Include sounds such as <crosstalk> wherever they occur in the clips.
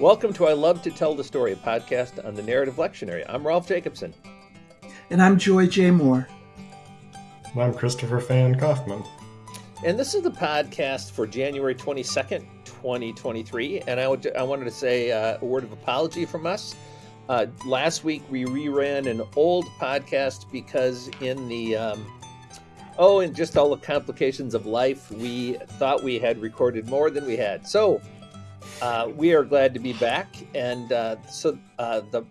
Welcome to I Love to Tell the Story, a podcast on the narrative lectionary. I'm Rolf Jacobson. And I'm Joy J. Moore. And I'm Christopher Fan Kaufman. And this is the podcast for January 22nd, 2023. And I, would, I wanted to say uh, a word of apology from us. Uh, last week we reran an old podcast because in the um, oh, and just all the complications of life, we thought we had recorded more than we had. So uh, we are glad to be back, and uh, so uh, the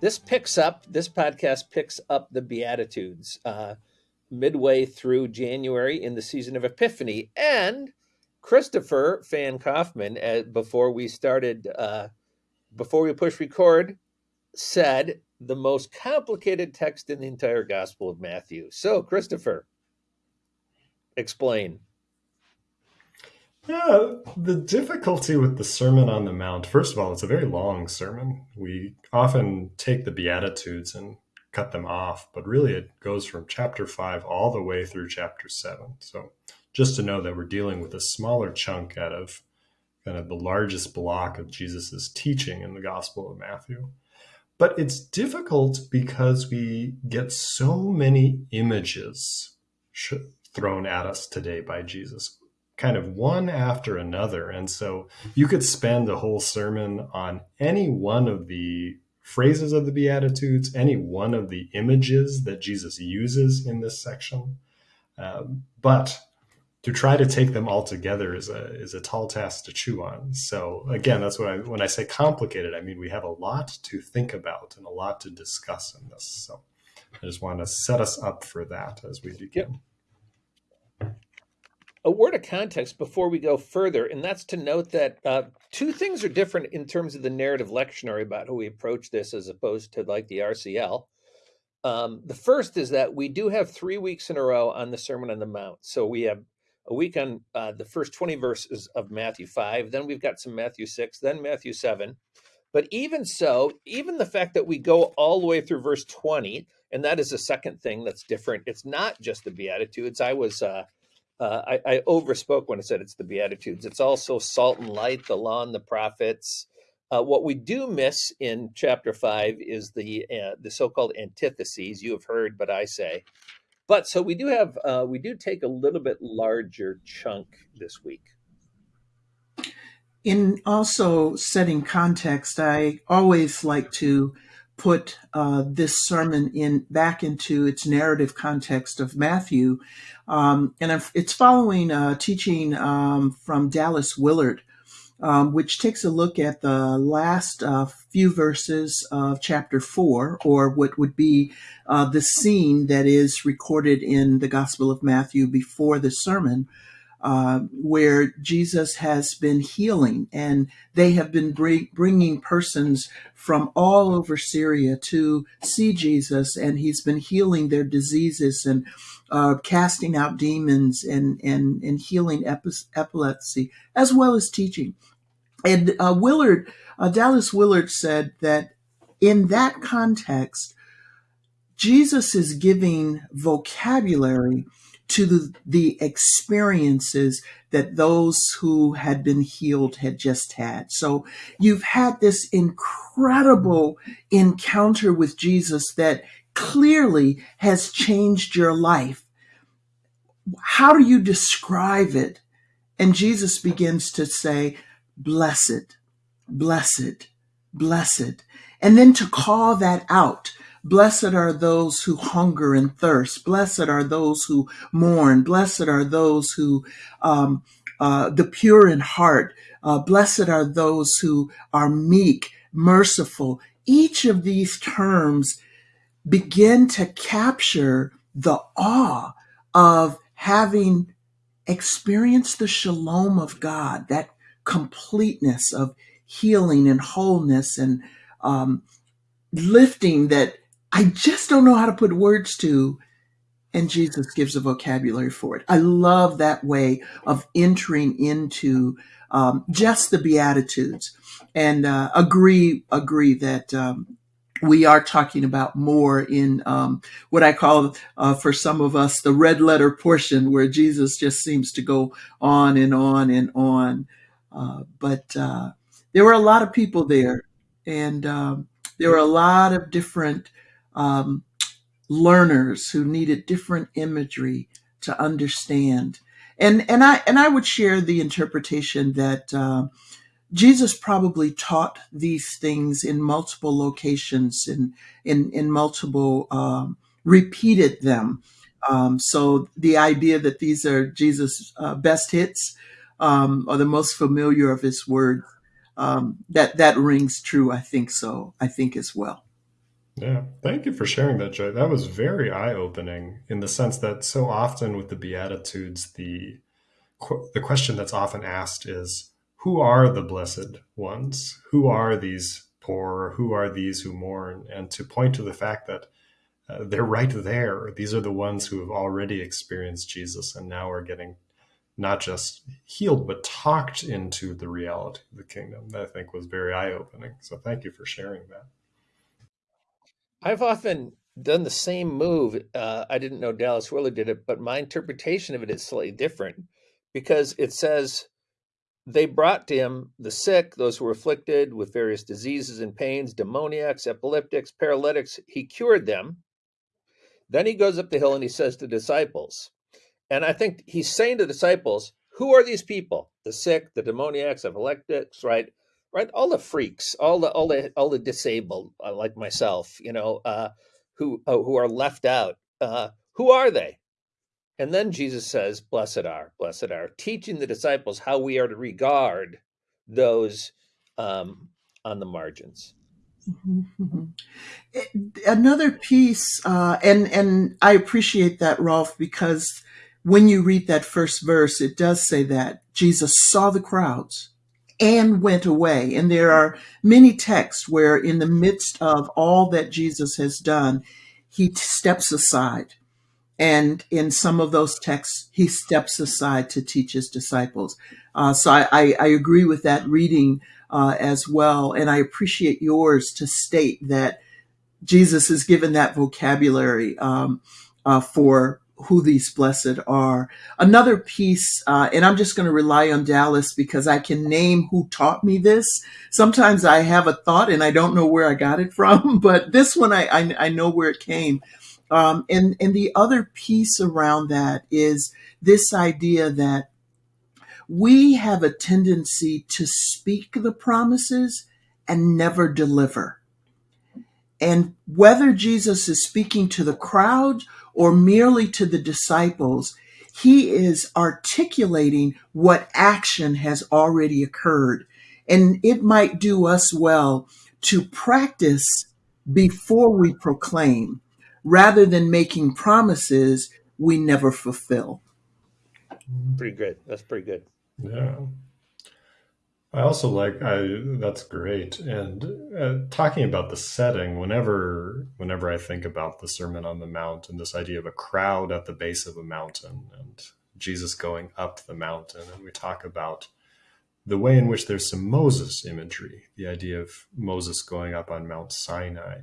this picks up this podcast picks up the Beatitudes uh, midway through January in the season of Epiphany, and Christopher Fan Kaufman, uh, before we started, uh, before we push record, said the most complicated text in the entire Gospel of Matthew. So, Christopher, explain. Yeah, the difficulty with the Sermon on the Mount, first of all, it's a very long sermon. We often take the Beatitudes and cut them off, but really it goes from chapter 5 all the way through chapter 7. So just to know that we're dealing with a smaller chunk out of kind of the largest block of Jesus's teaching in the Gospel of Matthew. But it's difficult because we get so many images thrown at us today by Jesus kind of one after another. And so you could spend a whole sermon on any one of the phrases of the Beatitudes, any one of the images that Jesus uses in this section. Um, but to try to take them all together is a is a tall task to chew on. So again, that's what I when I say complicated, I mean we have a lot to think about and a lot to discuss in this. So I just want to set us up for that as we begin. A word of context before we go further, and that's to note that uh, two things are different in terms of the narrative lectionary about how we approach this as opposed to like the RCL. Um, the first is that we do have three weeks in a row on the Sermon on the Mount. So we have a week on uh, the first 20 verses of Matthew 5, then we've got some Matthew 6, then Matthew 7. But even so, even the fact that we go all the way through verse 20, and that is the second thing that's different. It's not just the Beatitudes. I was uh, uh, I, I, overspoke when I said it's the Beatitudes. It's also salt and light, the law and the prophets. Uh, what we do miss in chapter five is the uh, the so-called antitheses. You have heard, but I say. But so we do have uh, we do take a little bit larger chunk this week. In also setting context, I always like to put uh, this sermon in back into its narrative context of Matthew, um, and it's following a teaching um, from Dallas Willard, um, which takes a look at the last uh, few verses of chapter four, or what would be uh, the scene that is recorded in the Gospel of Matthew before the sermon. Uh, where Jesus has been healing, and they have been bring, bringing persons from all over Syria to see Jesus, and he's been healing their diseases and uh, casting out demons and and and healing epilepsy, as well as teaching. And uh, Willard, uh, Dallas Willard said that in that context, Jesus is giving vocabulary to the, the experiences that those who had been healed had just had. So you've had this incredible encounter with Jesus that clearly has changed your life. How do you describe it? And Jesus begins to say, blessed, blessed, blessed. And then to call that out Blessed are those who hunger and thirst. Blessed are those who mourn. Blessed are those who, um, uh, the pure in heart. Uh, blessed are those who are meek, merciful. Each of these terms begin to capture the awe of having experienced the shalom of God, that completeness of healing and wholeness and um, lifting that I just don't know how to put words to. And Jesus gives a vocabulary for it. I love that way of entering into um, just the Beatitudes and uh, agree, agree that um, we are talking about more in um, what I call, uh, for some of us, the red letter portion, where Jesus just seems to go on and on and on. Uh, but uh, there were a lot of people there, and um, there were a lot of different um, learners who needed different imagery to understand. And and I and I would share the interpretation that uh, Jesus probably taught these things in multiple locations and in in multiple um, repeated them. Um, so the idea that these are Jesus' uh, best hits um, or the most familiar of his words um, that that rings true. I think so. I think as well. Yeah, thank you for sharing that, Joy. That was very eye-opening in the sense that so often with the Beatitudes, the the question that's often asked is, "Who are the blessed ones? Who are these poor? Who are these who mourn?" And to point to the fact that uh, they're right there. These are the ones who have already experienced Jesus and now are getting not just healed, but talked into the reality of the kingdom. That I think was very eye opening. So thank you for sharing that. I've often done the same move. Uh, I didn't know Dallas Willard did it, but my interpretation of it is slightly different because it says they brought to him the sick, those who were afflicted with various diseases and pains, demoniacs, epileptics, paralytics. He cured them. Then he goes up the hill and he says to disciples, and I think he's saying to disciples, who are these people? The sick, the demoniacs, epileptics, right? Right? All the freaks, all the all the all the disabled, uh, like myself, you know, uh, who uh, who are left out. Uh, who are they? And then Jesus says, "Blessed are, blessed are," teaching the disciples how we are to regard those um, on the margins. Mm-hmm. Another piece, uh, and and I appreciate that, Rolf, because when you read that first verse, it does say that Jesus saw the crowds and went away. And there are many texts where, in the midst of all that Jesus has done, he steps aside. And in some of those texts, he steps aside to teach his disciples. Uh, so I, I, I, agree with that reading uh, as well. And I appreciate yours to state that Jesus has given that vocabulary um, uh, for who these blessed are. Another piece, uh, and I'm just going to rely on Dallas because I can name who taught me this. Sometimes I have a thought and I don't know where I got it from, <laughs> but this one I, I, I know where it came. Um, and, and the other piece around that is this idea that we have a tendency to speak the promises and never deliver. And whether Jesus is speaking to the crowd or merely to the disciples, he is articulating what action has already occurred. And it might do us well to practice before we proclaim rather than making promises we never fulfill. Pretty good. That's pretty good. Yeah. I also like I that's great. And uh, talking about the setting, whenever whenever I think about the Sermon on the Mount and this idea of a crowd at the base of a mountain and Jesus going up the mountain, and we talk about the way in which there's some Moses imagery, the idea of Moses going up on Mount Sinai.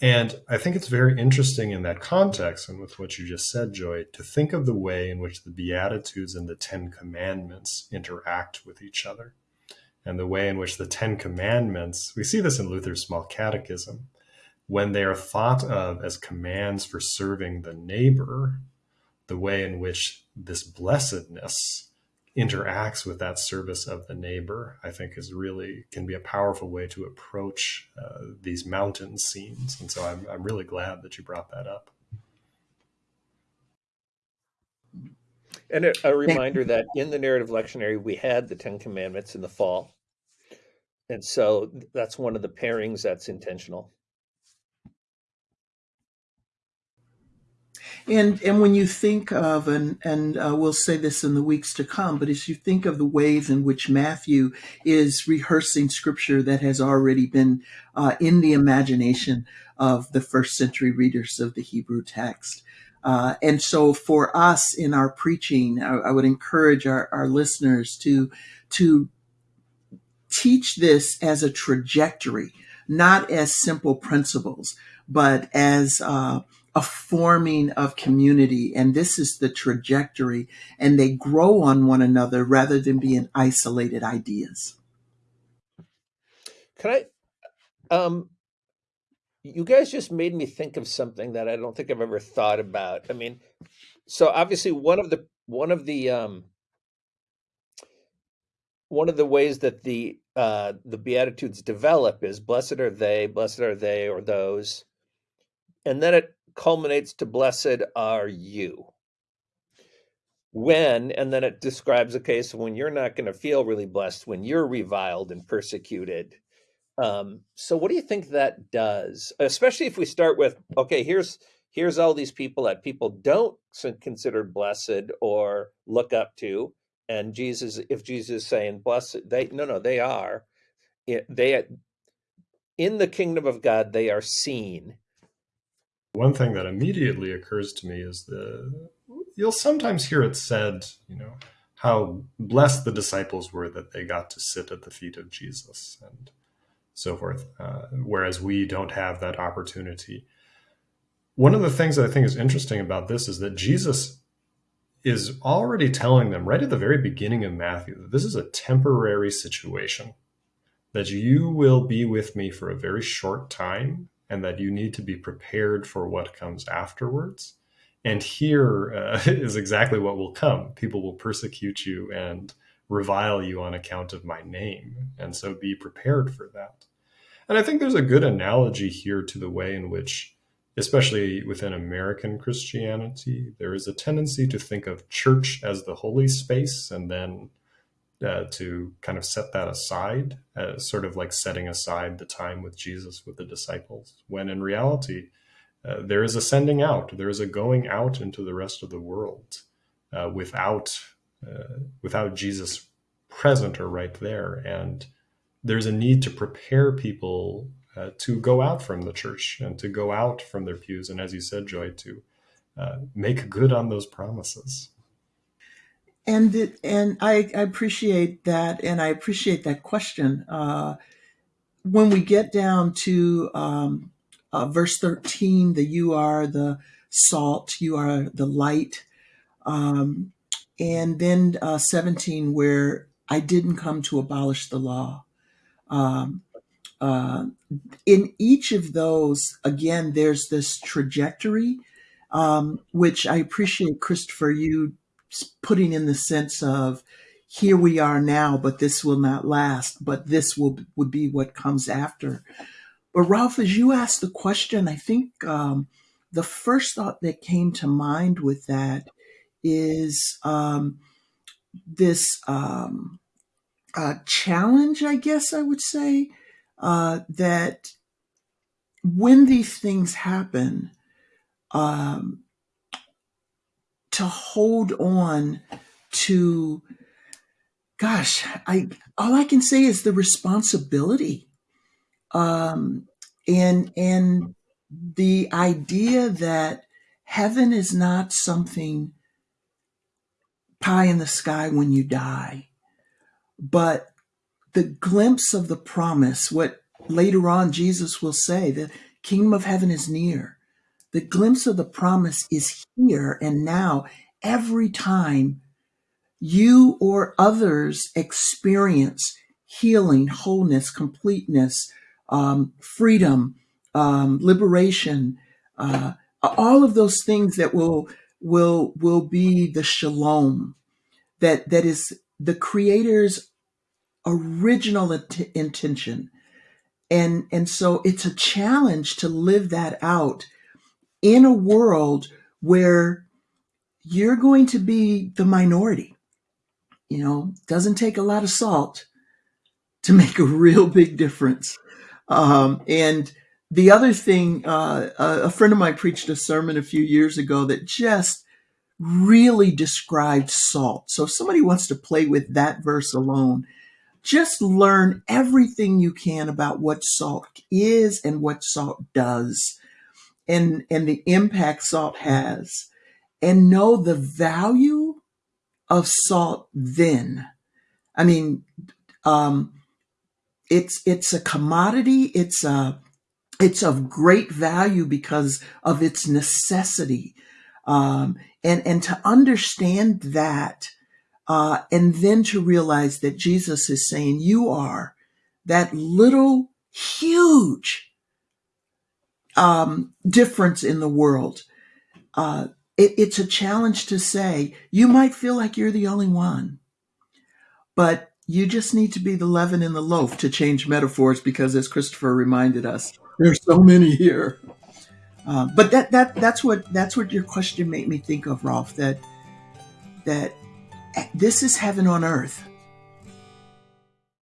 And I think it's very interesting in that context and with what you just said, Joy, to think of the way in which the Beatitudes and the Ten Commandments interact with each other and the way in which the Ten Commandments, we see this in Luther's Small Catechism, when they are thought of as commands for serving the neighbor, the way in which this blessedness interacts with that service of the neighbor, I think is really can be a powerful way to approach uh, these mountain scenes. And so I'm, I'm really glad that you brought that up. And a, a reminder that in the narrative lectionary, we had the Ten Commandments in the fall and so that's one of the pairings that's intentional. And and when you think of and and uh, we'll say this in the weeks to come, but as you think of the ways in which Matthew is rehearsing scripture that has already been uh, in the imagination of the first century readers of the Hebrew text. Uh, and so for us in our preaching, I, I would encourage our, our listeners to to teach this as a trajectory, not as simple principles, but as uh, a forming of community. And this is the trajectory, and they grow on one another rather than being isolated ideas. Can I? Um, you guys just made me think of something that I don't think I've ever thought about. I mean, so obviously one of the one of the um, one of the ways that the uh, the beatitudes develop is blessed are they, blessed are they or those, and then it culminates to blessed are you. When and then it describes a case when you're not going to feel really blessed when you're reviled and persecuted um, so what do you think that does? Especially if we start with, okay, here's here's all these people that people don't consider blessed or look up to, and Jesus, if Jesus is saying blessed, they no no they are, they in the kingdom of God they are seen. One thing that immediately occurs to me is the you'll sometimes hear it said, you know, how blessed the disciples were that they got to sit at the feet of Jesus and so forth. Uh, whereas we don't have that opportunity. One of the things that I think is interesting about this is that Jesus is already telling them right at the very beginning of Matthew that this is a temporary situation, that you will be with me for a very short time, and that you need to be prepared for what comes afterwards. And here uh, <laughs> is exactly what will come people will persecute you and revile you on account of my name. And so be prepared for that. And I think there's a good analogy here to the way in which, especially within American Christianity, there is a tendency to think of church as the holy space and then uh, to kind of set that aside, as sort of like setting aside the time with Jesus with the disciples, when in reality, uh, there is a sending out, there is a going out into the rest of the world uh, without uh, without Jesus present or right there, and there's a need to prepare people uh, to go out from the church and to go out from their pews, and as you said, Joy, to uh, make good on those promises. And and I, I, appreciate that, and I appreciate that question. Uh, when we get down to um, uh, verse thirteen, the "You are the salt, you are the light," um, and then uh, seventeen, where I didn't come to abolish the law. Um, uh, in each of those, again, there's this trajectory, um, which I appreciate, Christopher, you putting in the sense of here we are now, but this will not last, but this will would be what comes after. But Rolf, as you asked the question, I think um, the first thought that came to mind with that is um, this um, uh, challenge, I guess I would say, uh, that when these things happen, um, to hold on to, gosh, I all I can say is the responsibility, um, and and the idea that heaven is not something pie in the sky when you die but the glimpse of the promise, what later on Jesus will say, the kingdom of heaven is near. The glimpse of the promise is here and now. Every time you or others experience healing, wholeness, completeness, um, freedom, um, liberation, uh, all of those things that will will will be the shalom that that is the creator's original int- intention. And, and so it's a challenge to live that out in a world where you're going to be the minority. You know, doesn't take a lot of salt to make a real big difference. Um, and the other thing, uh, a friend of mine preached a sermon a few years ago that just really described salt. So if somebody wants to play with that verse alone, just learn everything you can about what salt is and what salt does and, and the impact salt has and know the value of salt then. I mean, um, it's, it's a commodity. It's a, it's of great value because of its necessity. Um, and, and to understand that, uh, and then to realize that Jesus is saying, You are that little huge um, difference in the world. Uh, it, it's a challenge to say you might feel like you're the only one, but you just need to be the leaven in the loaf to change metaphors because, as Christopher reminded us, there's so many here. Uh, but that that that's what that's what your question made me think of, Rolf. That that this is heaven on earth